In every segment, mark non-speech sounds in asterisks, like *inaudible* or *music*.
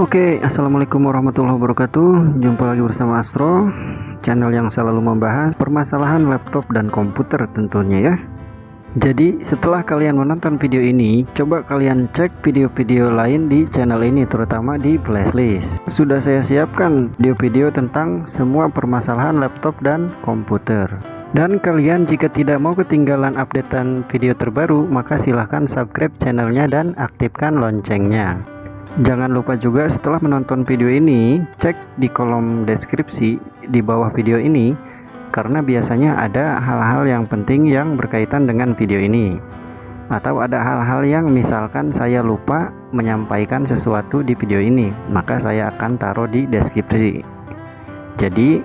Oke, Assalamualaikum warahmatullahi wabarakatuh. Jumpa lagi bersama Astro Channel yang selalu membahas permasalahan laptop dan komputer tentunya ya. Jadi setelah kalian menonton video ini Coba kalian cek video-video lain di channel ini Terutama di playlist. Sudah saya siapkan video-video tentang semua permasalahan laptop dan komputer. Dan kalian jika tidak mau ketinggalan updatean video terbaru maka silahkan subscribe channelnya dan aktifkan loncengnya Jangan lupa juga setelah menonton video ini, cek di kolom deskripsi di bawah video ini karena biasanya ada hal-hal yang penting yang berkaitan dengan video ini. Atau ada hal-hal yang misalkan saya lupa menyampaikan sesuatu di video ini, maka saya akan taruh di deskripsi. Jadi,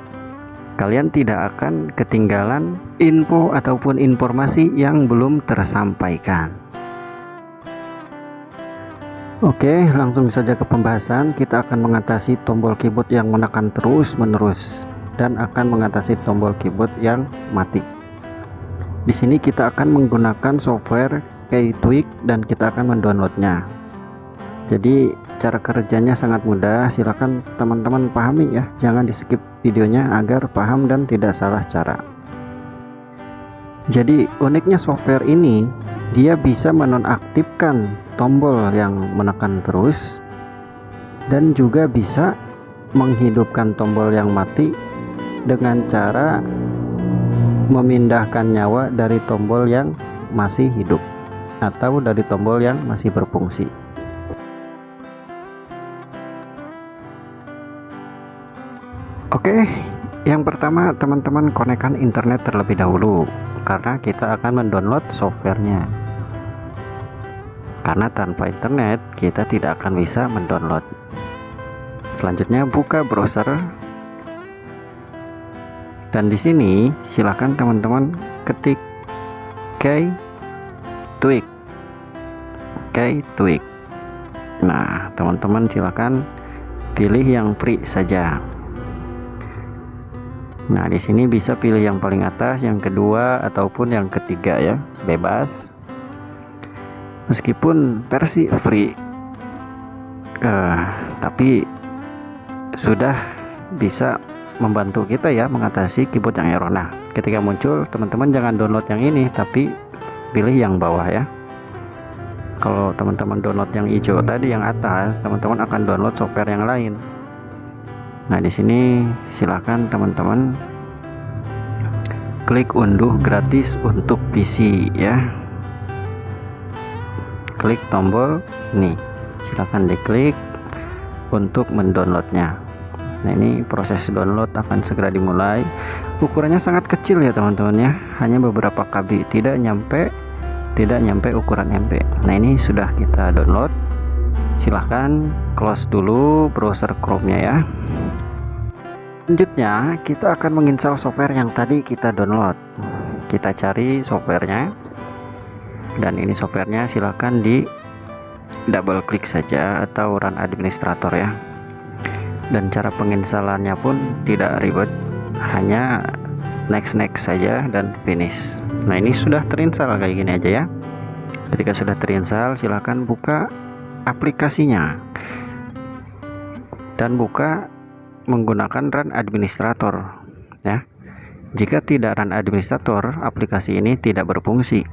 kalian tidak akan ketinggalan info ataupun informasi yang belum tersampaikan. Oke, langsung saja ke pembahasan. Kita akan mengatasi tombol keyboard yang menekan terus-menerus dan akan mengatasi tombol keyboard yang mati. Di sini kita akan menggunakan software Keytweak dan kita akan mendownloadnya. Jadi cara kerjanya sangat mudah. Silakan teman-teman pahami ya. Jangan di skip videonya agar paham dan tidak salah cara. Jadi uniknya software ini dia bisa menonaktifkan tombol yang menekan terus dan juga bisa menghidupkan tombol yang mati dengan cara memindahkan nyawa dari tombol yang masih hidup atau dari tombol yang masih berfungsi. Oke yang pertama teman-teman konekkan internet terlebih dahulu karena kita akan mendownload softwarenya. Karena tanpa internet kita tidak akan bisa mendownload. Selanjutnya buka browser. Dan di sini silakan teman-teman ketik k tweak k tweak nah teman-teman silakan pilih yang free saja nah di sini bisa pilih yang paling atas yang kedua ataupun yang ketiga ya. Bebas. Meskipun versi free uh, tapi sudah bisa membantu kita ya mengatasi keyboard yang error. Nah ketika muncul teman-teman jangan download yang ini tapi pilih yang bawah ya. Kalau teman-teman download yang hijau tadi yang atas teman-teman akan download software yang lain nah di sini silakan teman-teman klik unduh gratis untuk PC ya. Klik tombol ini. Silahkan diklik untuk mendownloadnya. Nah ini proses download akan segera dimulai. Ukurannya sangat kecil ya teman-teman ya. Hanya beberapa KB. Tidak nyampe tidak nyampe ukuran MB nah ini sudah kita download. Silahkan close dulu browser Chrome nya ya selanjutnya kita akan menginstal software yang tadi kita download. Kita cari softwarenya. Dan ini softwarenya silahkan di double klik saja atau run administrator ya. Dan cara penginstalannya pun tidak ribet. Hanya next next saja dan finish. Nah ini sudah terinstall kayak gini aja ya. Ketika sudah terinstall silahkan buka aplikasinya. Dan buka menggunakan run administrator ya. Jika tidak run administrator aplikasi ini tidak berfungsi.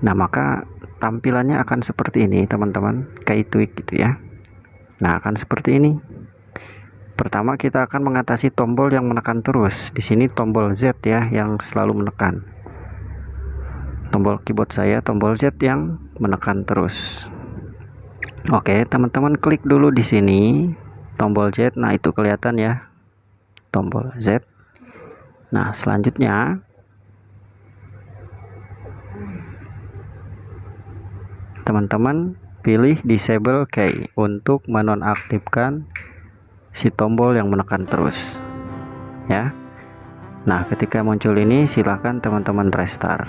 Nah maka tampilannya akan seperti ini teman-teman. Kayak tweak gitu ya. Nah akan seperti ini. Pertama kita akan mengatasi tombol yang menekan terus. Di sini tombol Z ya yang selalu menekan. Tombol keyboard saya tombol Z yang menekan terus. Oke teman-teman klik dulu di sini tombol Z. Nah itu kelihatan ya. Tombol Z. Nah selanjutnya. Teman-teman pilih disable key untuk menonaktifkan si tombol yang menekan terus ya. Nah ketika muncul ini silahkan teman-teman restart.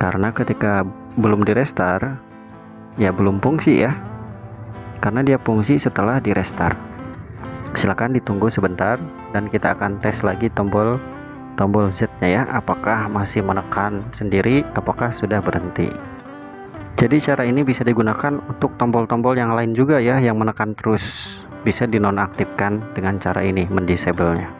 Karena ketika belum di restart ya belum fungsi ya karena dia fungsi setelah di restart silahkan ditunggu sebentar dan kita akan tes lagi tombol tombol Z nya ya. Apakah masih menekan sendiri? Apakah sudah berhenti? Jadi cara ini bisa digunakan untuk tombol-tombol yang lain juga ya yang menekan terus. Bisa dinonaktifkan dengan cara ini mendisable-nya.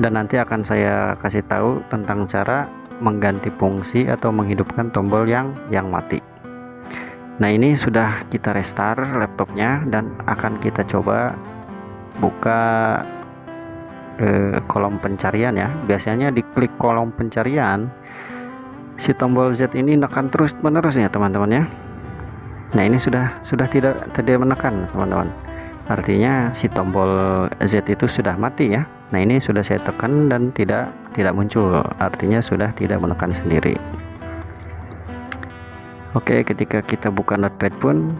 Dan nanti akan saya kasih tahu tentang cara mengganti fungsi atau menghidupkan tombol yang yang mati nah ini sudah kita restart laptopnya dan akan kita coba buka eh, kolom pencarian ya. Biasanya diklik kolom pencarian si tombol Z ini menekan terus menerus ya teman-teman ya. Nah ini sudah sudah tidak tidak menekan teman-teman. Artinya si tombol Z itu sudah mati ya. Nah ini sudah saya tekan dan tidak tidak muncul. Artinya sudah tidak menekan sendiri Oke ketika kita buka notepad pun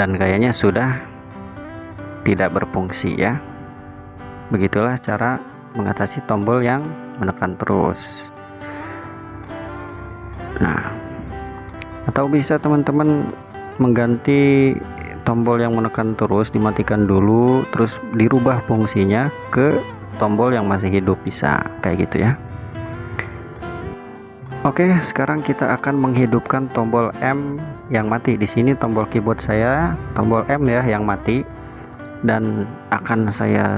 dan kayaknya sudah tidak berfungsi ya begitulah cara mengatasi tombol yang menekan terus. Nah atau bisa teman-teman mengganti tombol yang menekan terus dimatikan dulu terus dirubah fungsinya ke tombol yang masih hidup bisa kayak gitu ya Oke sekarang kita akan menghidupkan tombol M yang mati. Di sini tombol keyboard saya tombol M ya yang mati. Dan akan saya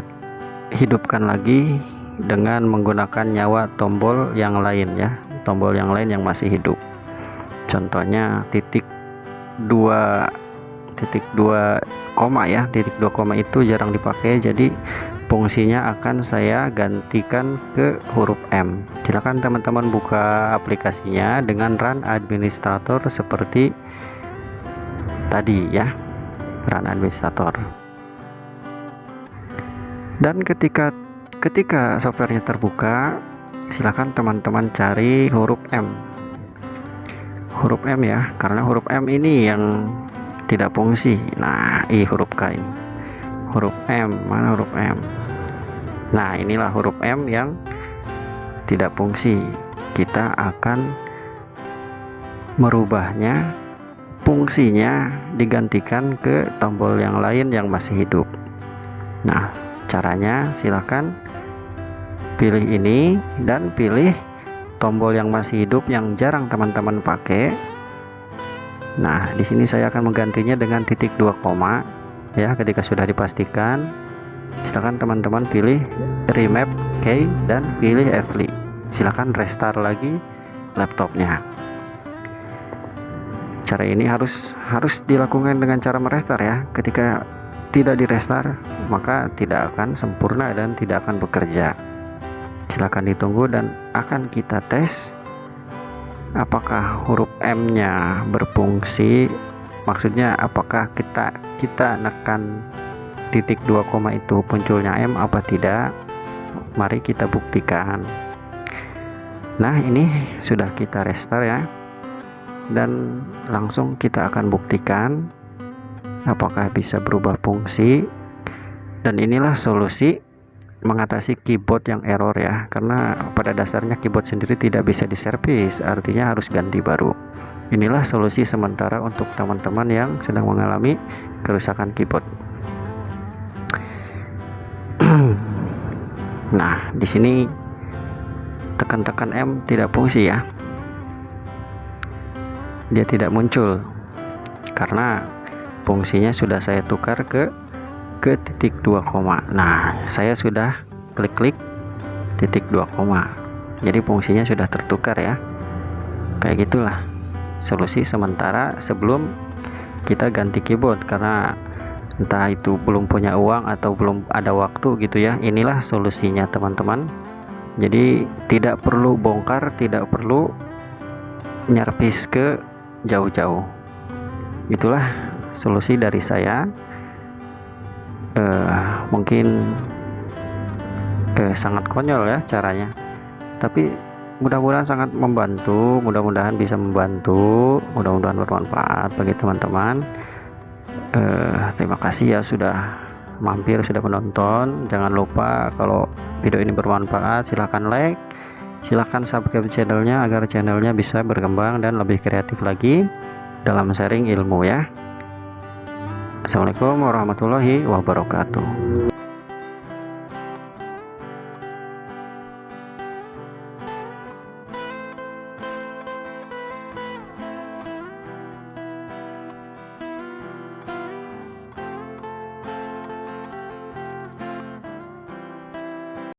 hidupkan lagi dengan menggunakan nyawa tombol yang lain ya tombol yang lain yang masih hidup. Contohnya titik dua titik dua koma ya titik dua koma itu jarang dipakai jadi fungsinya akan saya gantikan ke huruf M. Silahkan teman-teman buka aplikasinya dengan run administrator seperti tadi ya. Run administrator. Dan ketika ketika softwarenya terbuka silahkan teman-teman cari huruf M. Huruf M ya karena huruf M ini yang tidak fungsi. Nah i huruf K ini huruf M. Mana huruf M? Nah inilah huruf M yang tidak fungsi. Kita akan merubahnya fungsinya digantikan ke tombol yang lain yang masih hidup. Nah caranya silahkan pilih ini dan pilih tombol yang masih hidup yang jarang teman-teman pakai. Nah di sini saya akan menggantinya dengan titik dua koma ya ketika sudah dipastikan silahkan teman-teman pilih remap key dan pilih Fli silahkan restart lagi laptopnya. Cara ini harus harus dilakukan dengan cara merestart ya. Ketika tidak direstart maka tidak akan sempurna dan tidak akan bekerja. Silahkan ditunggu dan akan kita tes apakah huruf M nya berfungsi maksudnya apakah kita kita nekan titik 2 koma itu munculnya M apa tidak? Mari kita buktikan. Nah ini sudah kita restart ya. Dan langsung kita akan buktikan apakah bisa berubah fungsi. Dan inilah solusi mengatasi keyboard yang error ya. Karena pada dasarnya keyboard sendiri tidak bisa diservis artinya harus ganti baru inilah solusi sementara untuk teman-teman yang sedang mengalami kerusakan keyboard. *clears throat* Nah di sini tekan-tekan M tidak fungsi ya. Dia tidak muncul karena fungsinya sudah saya tukar ke ke titik 2 koma. Nah saya sudah klik-klik titik 2 koma. Jadi fungsinya sudah tertukar ya. Kayak gitulah solusi sementara sebelum kita ganti keyboard. Karena entah itu belum punya uang atau belum ada waktu gitu ya inilah solusinya teman-teman. Jadi tidak perlu bongkar tidak perlu nyervis ke jauh-jauh. Itulah solusi dari saya. Uh, mungkin uh, sangat konyol ya caranya. Tapi mudah-mudahan sangat membantu mudah-mudahan bisa membantu mudah-mudahan bermanfaat bagi teman-teman. Uh, terima kasih ya sudah mampir sudah menonton. Jangan lupa kalau video ini bermanfaat silahkan like silahkan subscribe channelnya agar channelnya bisa berkembang dan lebih kreatif lagi dalam sharing ilmu ya. Assalamualaikum warahmatullahi wabarakatuh